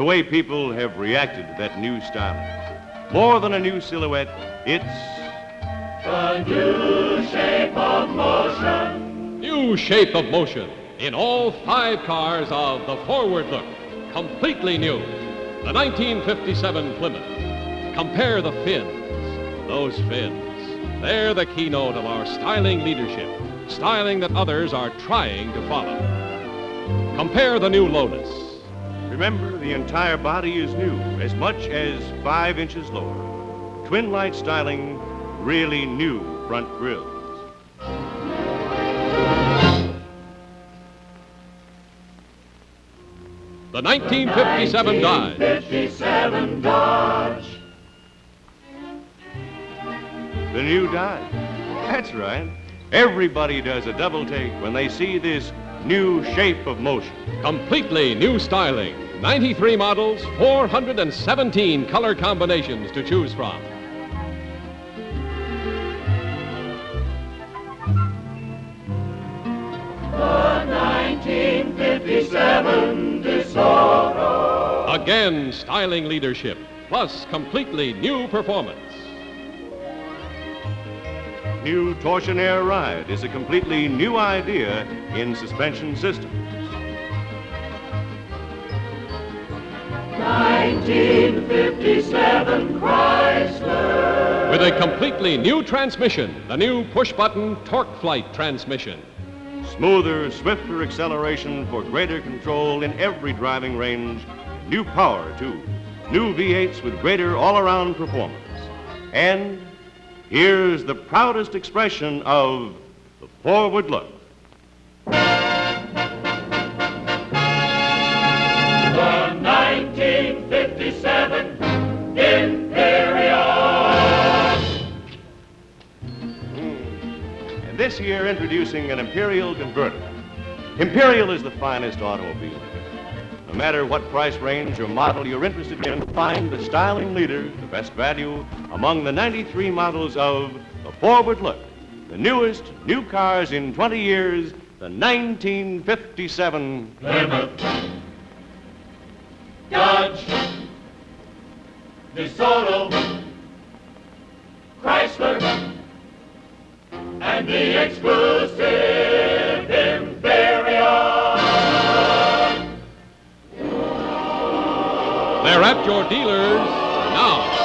way people have reacted to that new styling. More than a new silhouette, it's the new shape of motion. New shape of motion in all five cars of the Forward Look. Completely new. The 1957 Plymouth. Compare the fins. Those fins. They're the keynote of our styling leadership. Styling that others are trying to follow. Compare the new Lotus. Remember, the entire body is new, as much as five inches lower. Twin light styling, really new front grills. The 1957 Dodge. 1957 Dodge. The new Dodge. That's right. Everybody does a double take when they see this new shape of motion. Completely new styling. 93 models, 417 color combinations to choose from. The 1957 DeSoto. Again, styling leadership, plus completely new performance. New Torsion-Aire Ride is a completely new idea in suspension systems. 1957 Chrysler. With a completely new transmission, the new push-button TorqueFlite transmission. Smoother, swifter acceleration for greater control in every driving range. New power, too. New V8s with greater all-around performance. And here's the proudest expression of the forward look. The 1957 Imperial. And this year, introducing an Imperial convertible. Imperial is the finest automobile. No matter what price range or model you're interested in, find the styling leader, the best value, among the 93 models of the Forward Look, the newest new cars in 20 years, the 1957 Plymouth. Dodge. DeSoto. Chrysler. And the exclusive They're at your dealers now.